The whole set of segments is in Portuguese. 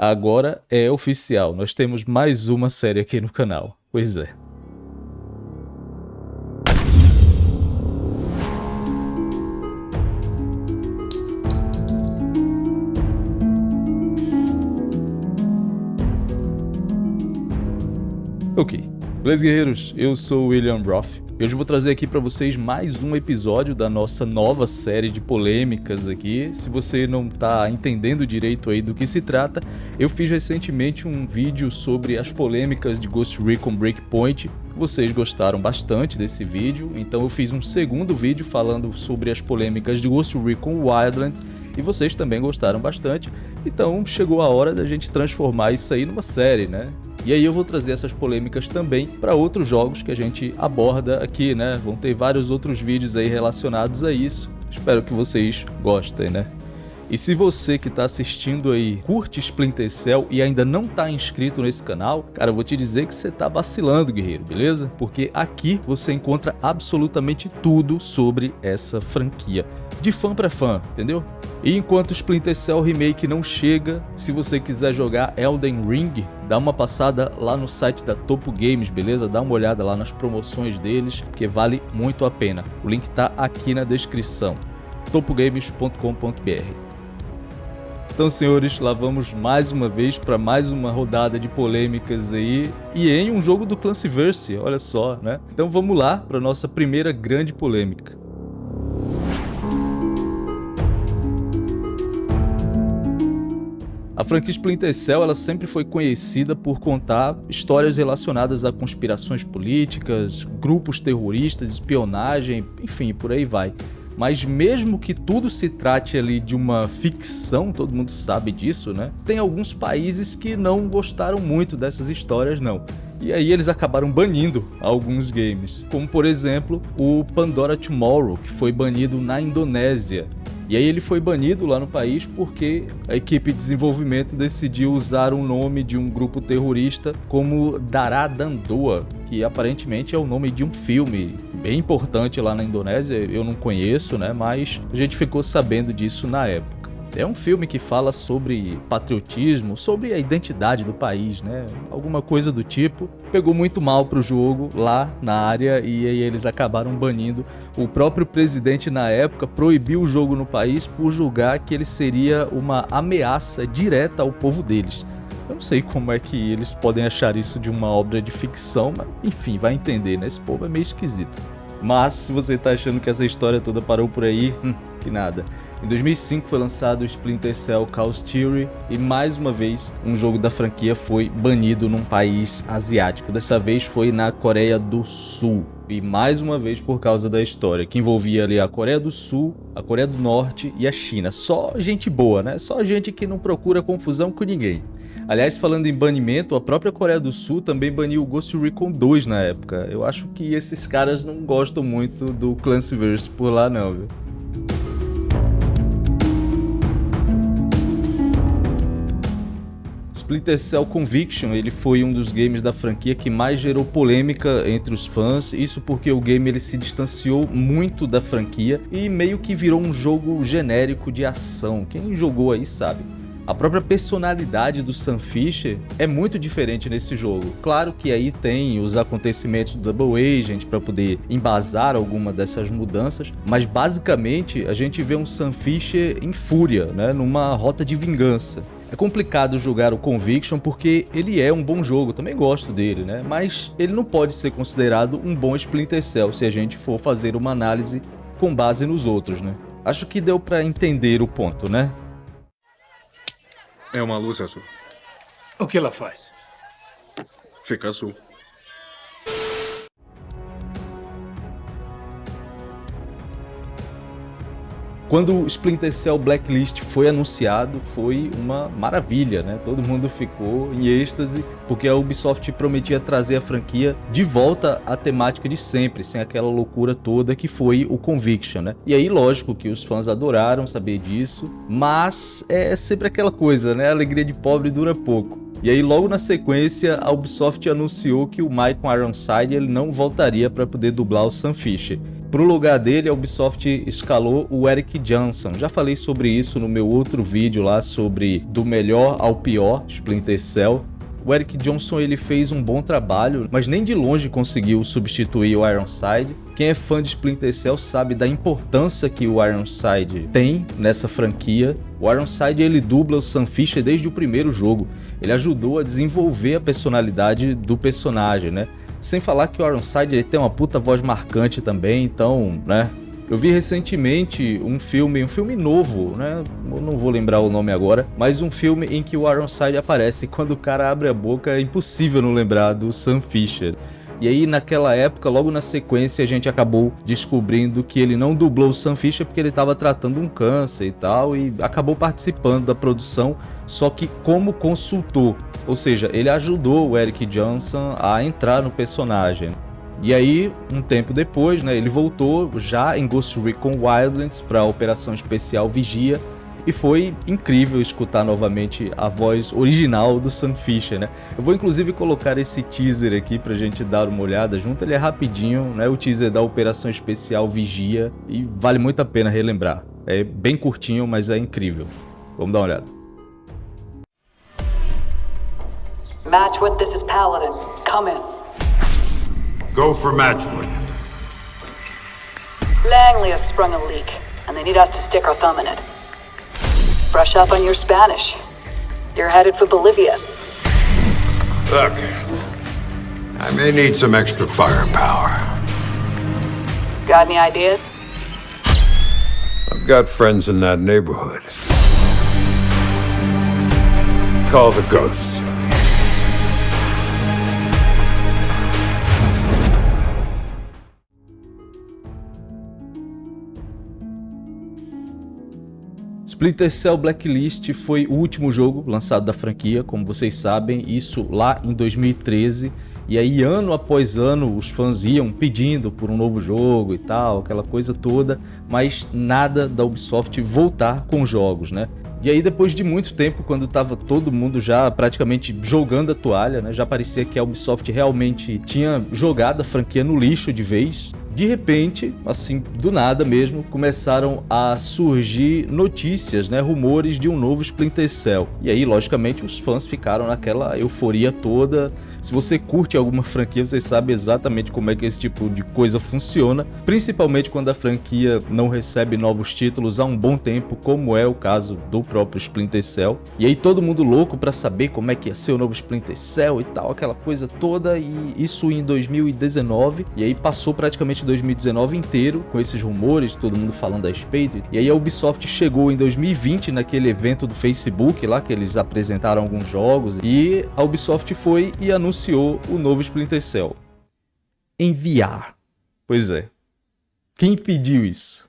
Agora é oficial, nós temos mais uma série aqui no canal. Pois é. Ok, beleza guerreiros? Eu sou o William Roth e hoje eu vou trazer aqui para vocês mais um episódio da nossa nova série de polêmicas aqui. Se você não está entendendo direito aí do que se trata, eu fiz recentemente um vídeo sobre as polêmicas de Ghost Recon Breakpoint. Vocês gostaram bastante desse vídeo, então eu fiz um segundo vídeo falando sobre as polêmicas de Ghost Recon Wildlands e vocês também gostaram bastante. Então chegou a hora da gente transformar isso aí numa série, né? E aí eu vou trazer essas polêmicas também para outros jogos que a gente aborda aqui, né? Vão ter vários outros vídeos aí relacionados a isso. Espero que vocês gostem, né? E se você que está assistindo aí curte Splinter Cell e ainda não está inscrito nesse canal, cara, eu vou te dizer que você está vacilando, guerreiro, beleza? Porque aqui você encontra absolutamente tudo sobre essa franquia, de fã para fã, entendeu? E enquanto Splinter Cell Remake não chega, se você quiser jogar Elden Ring, dá uma passada lá no site da Topo Games, beleza? Dá uma olhada lá nas promoções deles, que vale muito a pena. O link tá aqui na descrição, topogames.com.br. Então, senhores, lá vamos mais uma vez para mais uma rodada de polêmicas aí, e em um jogo do Clancyverse, olha só, né? Então vamos lá para nossa primeira grande polêmica. A franquia Splinter Cell ela sempre foi conhecida por contar histórias relacionadas a conspirações políticas, grupos terroristas, espionagem, enfim, por aí vai. Mas mesmo que tudo se trate ali de uma ficção, todo mundo sabe disso, né? Tem alguns países que não gostaram muito dessas histórias, não. E aí eles acabaram banindo alguns games, como por exemplo o Pandora Tomorrow, que foi banido na Indonésia. E aí ele foi banido lá no país porque a equipe de desenvolvimento decidiu usar o nome de um grupo terrorista como Daradandoa, que aparentemente é o nome de um filme bem importante lá na Indonésia, eu não conheço, né, mas a gente ficou sabendo disso na época. É um filme que fala sobre patriotismo, sobre a identidade do país, né? Alguma coisa do tipo. Pegou muito mal pro jogo lá na área e aí eles acabaram banindo. O próprio presidente na época proibiu o jogo no país por julgar que ele seria uma ameaça direta ao povo deles. Eu não sei como é que eles podem achar isso de uma obra de ficção, mas enfim, vai entender, né? Esse povo é meio esquisito. Mas se você tá achando que essa história toda parou por aí, hum, que nada. Em 2005 foi lançado o Splinter Cell Chaos Theory e mais uma vez um jogo da franquia foi banido num país asiático. Dessa vez foi na Coreia do Sul. E mais uma vez por causa da história, que envolvia ali a Coreia do Sul, a Coreia do Norte e a China. Só gente boa, né? Só gente que não procura confusão com ninguém. Aliás, falando em banimento, a própria Coreia do Sul também baniu o Ghost Recon 2 na época. Eu acho que esses caras não gostam muito do Clancyverse por lá não, viu? Splinter Cell Conviction ele foi um dos games da franquia que mais gerou polêmica entre os fãs, isso porque o game ele se distanciou muito da franquia e meio que virou um jogo genérico de ação, quem jogou aí sabe. A própria personalidade do Sam Fisher é muito diferente nesse jogo. Claro que aí tem os acontecimentos do Double Agent para poder embasar alguma dessas mudanças, mas basicamente a gente vê um Sam Fisher em fúria, né, numa rota de vingança. É complicado julgar o Conviction porque ele é um bom jogo, também gosto dele, né? Mas ele não pode ser considerado um bom Splinter Cell se a gente for fazer uma análise com base nos outros, né? Acho que deu para entender o ponto, né? É uma luz azul. O que ela faz? Fica azul. Quando o Splinter Cell Blacklist foi anunciado, foi uma maravilha, né? Todo mundo ficou em êxtase, porque a Ubisoft prometia trazer a franquia de volta à temática de sempre, sem aquela loucura toda que foi o Conviction, né? E aí, lógico que os fãs adoraram saber disso, mas é sempre aquela coisa, né? A alegria de pobre dura pouco. E aí logo na sequência a Ubisoft anunciou que o Michael Ironside ele não voltaria para poder dublar o Sam Fisher. Para o lugar dele, a Ubisoft escalou o Eric Johnson. Já falei sobre isso no meu outro vídeo lá sobre do melhor ao pior Splinter Cell. O Eric Johnson ele fez um bom trabalho, mas nem de longe conseguiu substituir o Ironside. Quem é fã de Splinter Cell sabe da importância que o Ironside tem nessa franquia. O Ironside ele dubla o Sam Fisher desde o primeiro jogo. Ele ajudou a desenvolver a personalidade do personagem, né? Sem falar que o Ironside ele tem uma puta voz marcante também, então, né? Eu vi recentemente um filme, um filme novo, né? Eu não vou lembrar o nome agora, mas um filme em que o Ironside aparece e quando o cara abre a boca é impossível não lembrar do Sam Fisher. E aí naquela época, logo na sequência, a gente acabou descobrindo que ele não dublou o Sam Fisher porque ele estava tratando um câncer e tal, e acabou participando da produção, só que como consultor. Ou seja, ele ajudou o Eric Johnson a entrar no personagem. E aí, um tempo depois, né, ele voltou já em Ghost Recon Wildlands para a Operação Especial Vigia, e foi incrível escutar novamente a voz original do Sam Fisher, né? Eu vou inclusive colocar esse teaser aqui pra gente dar uma olhada junto, ele é rapidinho, né? O teaser da Operação Especial Vigia e vale muito a pena relembrar. É bem curtinho, mas é incrível. Vamos dar uma olhada. Matchwood, this is Paladin. Come in. Go for Matchwood. Langley has sprung a leak, and they need us to stick our thumb in it. Brush up on your Spanish. You're headed for Bolivia. Look, I may need some extra firepower. Got any ideas? I've got friends in that neighborhood. Call the Ghosts. Splinter Cell Blacklist foi o último jogo lançado da franquia, como vocês sabem, isso lá em 2013. E aí, ano após ano, os fãs iam pedindo por um novo jogo e tal, aquela coisa toda, mas nada da Ubisoft voltar com jogos, né? E aí, depois de muito tempo, quando tava todo mundo já praticamente jogando a toalha, né? Já parecia que a Ubisoft realmente tinha jogado a franquia no lixo de vez de repente, assim, do nada mesmo, começaram a surgir notícias, né, rumores de um novo Splinter Cell. E aí, logicamente, os fãs ficaram naquela euforia toda, se você curte alguma franquia, você sabe exatamente como é que esse tipo de coisa funciona, principalmente quando a franquia não recebe novos títulos há um bom tempo, como é o caso do próprio Splinter Cell. E aí todo mundo louco para saber como é que ia ser o novo Splinter Cell e tal, aquela coisa toda, e isso em 2019, e aí passou praticamente 2019 inteiro com esses rumores, todo mundo falando a respeito. E aí a Ubisoft chegou em 2020 naquele evento do Facebook lá que eles apresentaram alguns jogos, e a Ubisoft foi e anunciou anunciou o novo Splinter Cell. Enviar. Pois é. Quem pediu isso?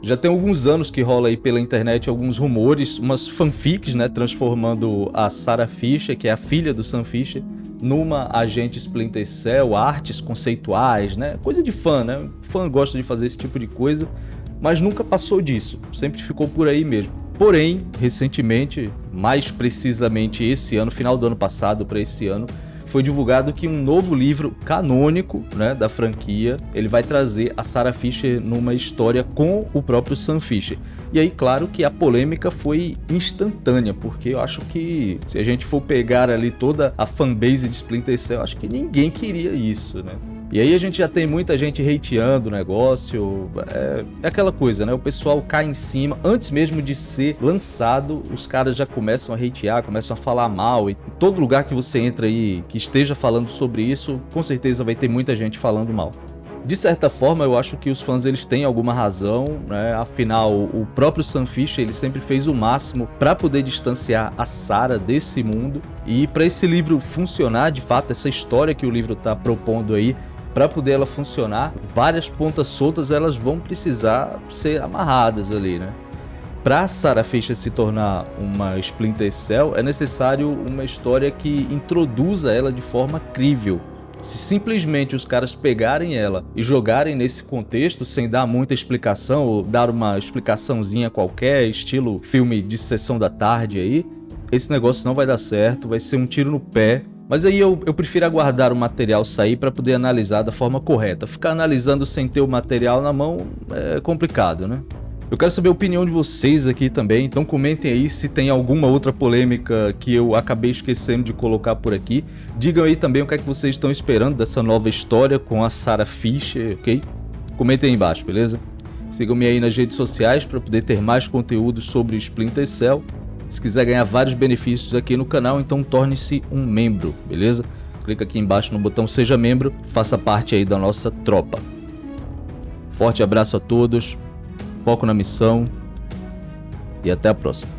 Já tem alguns anos que rola aí pela internet alguns rumores, umas fanfics, né, transformando a Sarah Fisher, que é a filha do Sam Fisher, numa agente Splinter Cell, artes conceituais, né? Coisa de fã, né? Fã gosta de fazer esse tipo de coisa, mas nunca passou disso, sempre ficou por aí mesmo. Porém, recentemente, mais precisamente esse ano, final do ano passado para esse ano, foi divulgado que um novo livro canônico né, da franquia, ele vai trazer a Sarah Fisher numa história com o próprio Sam Fisher. E aí, claro que a polêmica foi instantânea, porque eu acho que se a gente for pegar ali toda a fanbase de Splinter Cell, acho que ninguém queria isso, né? E aí a gente já tem muita gente hateando o negócio, é, é, aquela coisa, né? O pessoal cai em cima, antes mesmo de ser lançado, os caras já começam a hatear, começam a falar mal. E todo lugar que você entra aí que esteja falando sobre isso, com certeza vai ter muita gente falando mal. De certa forma, eu acho que os fãs eles têm alguma razão, né? Afinal, o próprio Sam Fisher ele sempre fez o máximo para poder distanciar a Sarah desse mundo. E para esse livro funcionar, de fato, essa história que o livro está propondo aí, para poder ela funcionar, várias pontas soltas elas vão precisar ser amarradas ali, né? Para Sarah Fisher se tornar uma Splinter Cell, é necessário uma história que introduza ela de forma crível Se simplesmente os caras pegarem ela e jogarem nesse contexto sem dar muita explicação ou dar uma explicaçãozinha qualquer, estilo filme de sessão da tarde aí, esse negócio não vai dar certo, vai ser um tiro no pé. Mas aí eu, eu prefiro aguardar o material sair para poder analisar da forma correta. Ficar analisando sem ter o material na mão é complicado, né? Eu quero saber a opinião de vocês aqui também, então comentem aí se tem alguma outra polêmica que eu acabei esquecendo de colocar por aqui. Digam aí também o que é que vocês estão esperando dessa nova história com a Sarah Fisher, ok? Comentem aí embaixo, beleza? Sigam-me aí nas redes sociais para poder ter mais conteúdos sobre Splinter Cell. Se quiser ganhar vários benefícios aqui no canal, então torne-se um membro, beleza? Clica aqui embaixo no botão Seja Membro, faça parte aí da nossa tropa. Forte abraço a todos foco na missão e até a próxima.